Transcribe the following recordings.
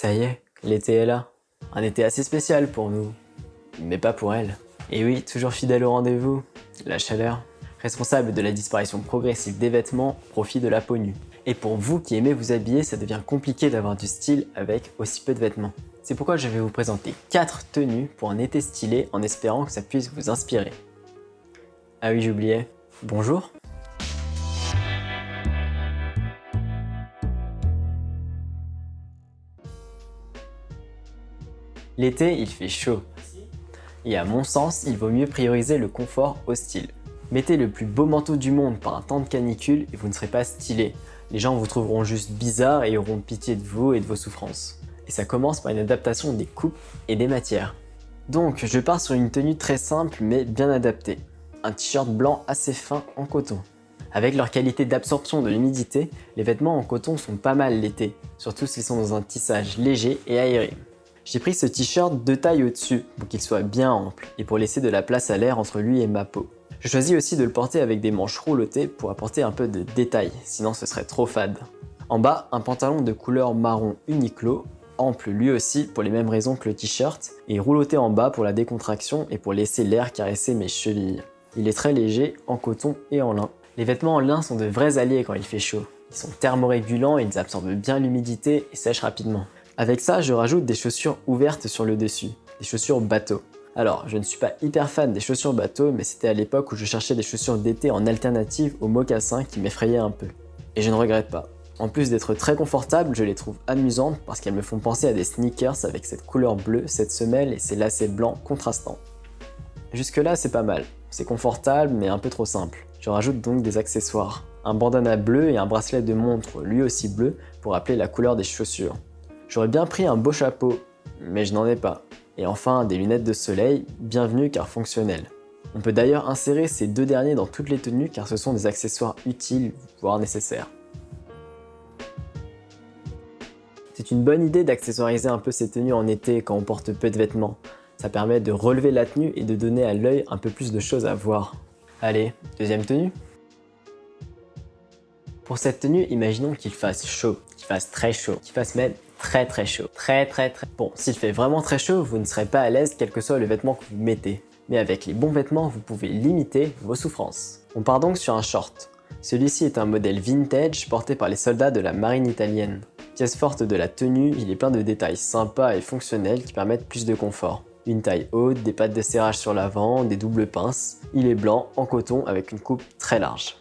Ça y est, l'été est là. Un été assez spécial pour nous, mais pas pour elle. Et oui, toujours fidèle au rendez-vous, la chaleur, responsable de la disparition progressive des vêtements, profit de la peau nue. Et pour vous qui aimez vous habiller, ça devient compliqué d'avoir du style avec aussi peu de vêtements. C'est pourquoi je vais vous présenter 4 tenues pour un été stylé en espérant que ça puisse vous inspirer. Ah oui, j'oubliais. Bonjour L'été, il fait chaud. Et à mon sens, il vaut mieux prioriser le confort au style. Mettez le plus beau manteau du monde par un temps de canicule et vous ne serez pas stylé. Les gens vous trouveront juste bizarre et auront pitié de vous et de vos souffrances. Et ça commence par une adaptation des coupes et des matières. Donc, je pars sur une tenue très simple mais bien adaptée. Un t-shirt blanc assez fin en coton. Avec leur qualité d'absorption de l'humidité, les vêtements en coton sont pas mal l'été, surtout s'ils sont dans un tissage léger et aéré. J'ai pris ce t-shirt deux tailles au-dessus pour qu'il soit bien ample et pour laisser de la place à l'air entre lui et ma peau. Je choisis aussi de le porter avec des manches roulottées pour apporter un peu de détail, sinon ce serait trop fade. En bas, un pantalon de couleur marron Uniqlo, ample lui aussi pour les mêmes raisons que le t-shirt, et rouloté en bas pour la décontraction et pour laisser l'air caresser mes chevilles. Il est très léger, en coton et en lin. Les vêtements en lin sont de vrais alliés quand il fait chaud. Ils sont thermorégulants, ils absorbent bien l'humidité et sèchent rapidement. Avec ça, je rajoute des chaussures ouvertes sur le dessus, des chaussures bateau. Alors, je ne suis pas hyper fan des chaussures bateau, mais c'était à l'époque où je cherchais des chaussures d'été en alternative aux mocassins qui m'effrayaient un peu. Et je ne regrette pas. En plus d'être très confortables, je les trouve amusantes parce qu'elles me font penser à des sneakers avec cette couleur bleue, cette semelle et ces lacets blancs contrastants. Jusque là, c'est pas mal. C'est confortable, mais un peu trop simple. Je rajoute donc des accessoires. Un bandana bleu et un bracelet de montre, lui aussi bleu, pour rappeler la couleur des chaussures. J'aurais bien pris un beau chapeau, mais je n'en ai pas. Et enfin, des lunettes de soleil, bienvenues car fonctionnelles. On peut d'ailleurs insérer ces deux derniers dans toutes les tenues car ce sont des accessoires utiles, voire nécessaires. C'est une bonne idée d'accessoiriser un peu ces tenues en été quand on porte peu de vêtements. Ça permet de relever la tenue et de donner à l'œil un peu plus de choses à voir. Allez, deuxième tenue Pour cette tenue, imaginons qu'il fasse chaud, qu'il fasse très chaud, qu'il fasse même très très chaud. Très très très... Bon, s'il fait vraiment très chaud, vous ne serez pas à l'aise quel que soit le vêtement que vous mettez. Mais avec les bons vêtements, vous pouvez limiter vos souffrances. On part donc sur un short. Celui-ci est un modèle vintage porté par les soldats de la marine italienne. Pièce forte de la tenue, il est plein de détails sympas et fonctionnels qui permettent plus de confort. Une taille haute, des pattes de serrage sur l'avant, des doubles pinces. Il est blanc, en coton, avec une coupe très large.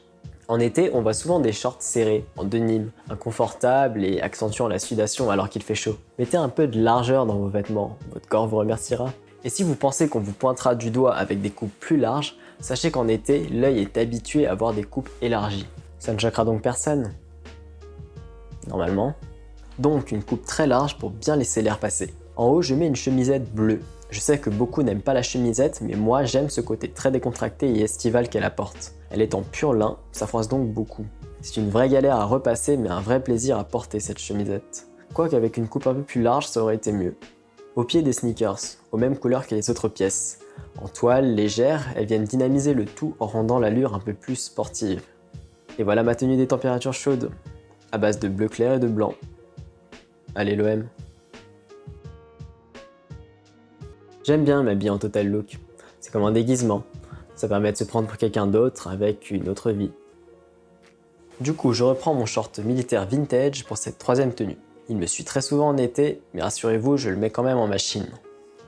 En été, on voit souvent des shorts serrés, en denim, inconfortables et accentuant la sudation alors qu'il fait chaud. Mettez un peu de largeur dans vos vêtements, votre corps vous remerciera. Et si vous pensez qu'on vous pointera du doigt avec des coupes plus larges, sachez qu'en été, l'œil est habitué à voir des coupes élargies. Ça ne choquera donc personne Normalement. Donc une coupe très large pour bien laisser l'air passer. En haut, je mets une chemisette bleue. Je sais que beaucoup n'aiment pas la chemisette, mais moi j'aime ce côté très décontracté et estival qu'elle apporte. Elle est en pur lin, ça froisse donc beaucoup. C'est une vraie galère à repasser, mais un vrai plaisir à porter cette chemisette. Quoique avec une coupe un peu plus large, ça aurait été mieux. Au pied des sneakers, aux mêmes couleurs que les autres pièces. En toile, légère, elles viennent dynamiser le tout en rendant l'allure un peu plus sportive. Et voilà ma tenue des températures chaudes, à base de bleu clair et de blanc. Allez l'OM J'aime bien m'habiller en total look. C'est comme un déguisement. Ça permet de se prendre pour quelqu'un d'autre avec une autre vie. Du coup, je reprends mon short militaire vintage pour cette troisième tenue. Il me suit très souvent en été, mais rassurez-vous, je le mets quand même en machine.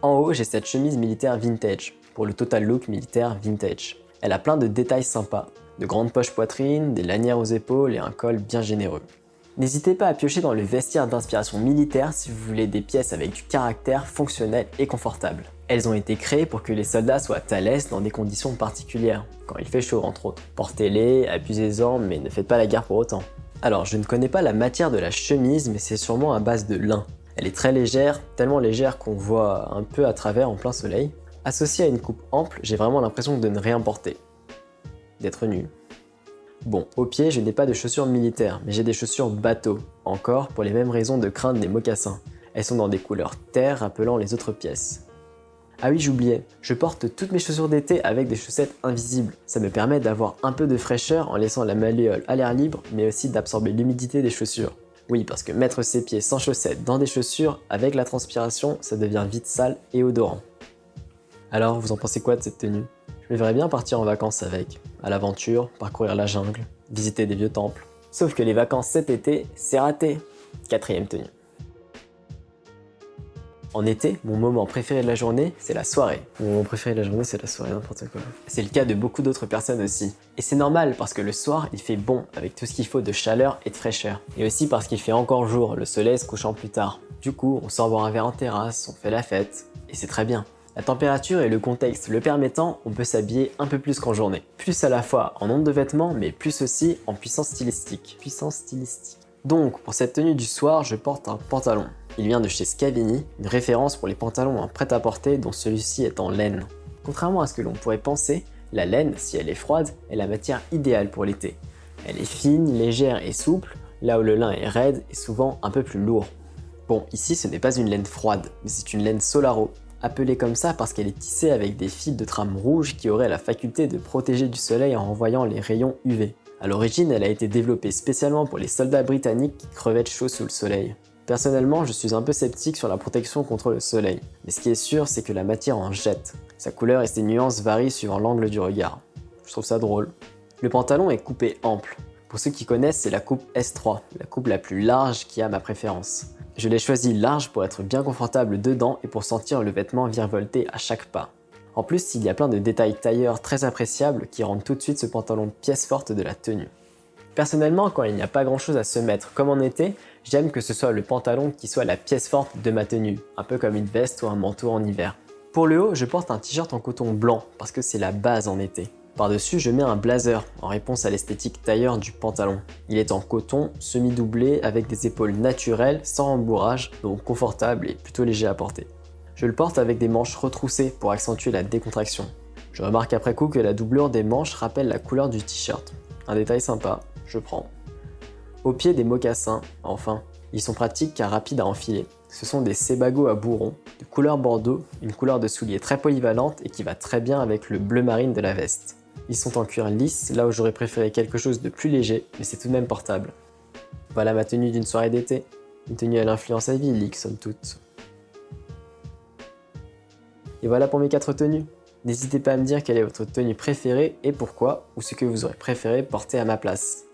En haut, j'ai cette chemise militaire vintage, pour le total look militaire vintage. Elle a plein de détails sympas, de grandes poches poitrine, des lanières aux épaules et un col bien généreux. N'hésitez pas à piocher dans le vestiaire d'inspiration militaire si vous voulez des pièces avec du caractère fonctionnel et confortable. Elles ont été créées pour que les soldats soient à l'aise dans des conditions particulières, quand il fait chaud entre autres. Portez-les, abusez-en, mais ne faites pas la guerre pour autant. Alors, je ne connais pas la matière de la chemise, mais c'est sûrement à base de lin. Elle est très légère, tellement légère qu'on voit un peu à travers en plein soleil. Associée à une coupe ample, j'ai vraiment l'impression de ne rien porter. D'être nu. Bon, au pied, je n'ai pas de chaussures militaires, mais j'ai des chaussures bateau, encore pour les mêmes raisons de craindre des mocassins. Elles sont dans des couleurs terre rappelant les autres pièces. Ah oui, j'oubliais, je porte toutes mes chaussures d'été avec des chaussettes invisibles. Ça me permet d'avoir un peu de fraîcheur en laissant la malléole à l'air libre, mais aussi d'absorber l'humidité des chaussures. Oui, parce que mettre ses pieds sans chaussettes dans des chaussures, avec la transpiration, ça devient vite sale et odorant. Alors, vous en pensez quoi de cette tenue? Je me verrais bien partir en vacances avec, à l'aventure, parcourir la jungle, visiter des vieux temples. Sauf que les vacances cet été, c'est raté Quatrième tenue. En été, mon moment préféré de la journée, c'est la soirée. Mon moment préféré de la journée, c'est la soirée, n'importe quoi. C'est le cas de beaucoup d'autres personnes aussi. Et c'est normal parce que le soir, il fait bon avec tout ce qu'il faut de chaleur et de fraîcheur. Et aussi parce qu'il fait encore jour, le soleil se couchant plus tard. Du coup, on sort boire un verre en terrasse, on fait la fête, et c'est très bien. La température et le contexte le permettant, on peut s'habiller un peu plus qu'en journée. Plus à la fois en nombre de vêtements, mais plus aussi en puissance stylistique. Puissance stylistique. Donc, pour cette tenue du soir, je porte un pantalon. Il vient de chez Scavini, une référence pour les pantalons en prêt-à-porter dont celui-ci est en laine. Contrairement à ce que l'on pourrait penser, la laine, si elle est froide, est la matière idéale pour l'été. Elle est fine, légère et souple, là où le lin est raide et souvent un peu plus lourd. Bon, ici ce n'est pas une laine froide, mais c'est une laine Solaro, appelée comme ça parce qu'elle est tissée avec des fils de trame rouge qui auraient la faculté de protéger du soleil en renvoyant les rayons UV. A l'origine, elle a été développée spécialement pour les soldats britanniques qui crevaient chaud sous le soleil. Personnellement, je suis un peu sceptique sur la protection contre le soleil, mais ce qui est sûr, c'est que la matière en jette. Sa couleur et ses nuances varient suivant l'angle du regard. Je trouve ça drôle. Le pantalon est coupé ample. Pour ceux qui connaissent, c'est la coupe S3, la coupe la plus large qui a ma préférence. Je l'ai choisi large pour être bien confortable dedans et pour sentir le vêtement virevolter à chaque pas. En plus, il y a plein de détails tailleurs très appréciables qui rendent tout de suite ce pantalon pièce forte de la tenue. Personnellement, quand il n'y a pas grand chose à se mettre comme en été, J'aime que ce soit le pantalon qui soit la pièce forte de ma tenue, un peu comme une veste ou un manteau en hiver. Pour le haut, je porte un t-shirt en coton blanc parce que c'est la base en été. Par-dessus, je mets un blazer en réponse à l'esthétique tailleur du pantalon. Il est en coton, semi-doublé, avec des épaules naturelles, sans rembourrage, donc confortable et plutôt léger à porter. Je le porte avec des manches retroussées pour accentuer la décontraction. Je remarque après coup que la doublure des manches rappelle la couleur du t-shirt. Un détail sympa, je prends. Au pied des mocassins, enfin. Ils sont pratiques car rapides à enfiler. Ce sont des Sebago à bourron, de couleur bordeaux, une couleur de soulier très polyvalente et qui va très bien avec le bleu marine de la veste. Ils sont en cuir lisse, là où j'aurais préféré quelque chose de plus léger, mais c'est tout de même portable. Voilà ma tenue d'une soirée d'été. Une tenue à l'influence idyllique, somme toute. Et voilà pour mes 4 tenues. N'hésitez pas à me dire quelle est votre tenue préférée et pourquoi, ou ce que vous aurez préféré porter à ma place.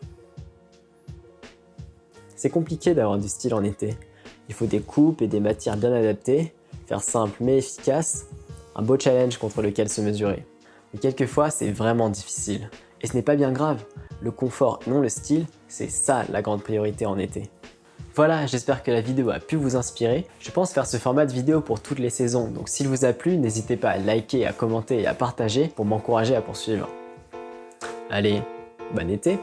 C'est compliqué d'avoir du style en été. Il faut des coupes et des matières bien adaptées, faire simple mais efficace, un beau challenge contre lequel se mesurer. Mais quelquefois, c'est vraiment difficile. Et ce n'est pas bien grave. Le confort, non le style, c'est ça la grande priorité en été. Voilà, j'espère que la vidéo a pu vous inspirer. Je pense faire ce format de vidéo pour toutes les saisons, donc s'il vous a plu, n'hésitez pas à liker, à commenter et à partager pour m'encourager à poursuivre. Allez, bon été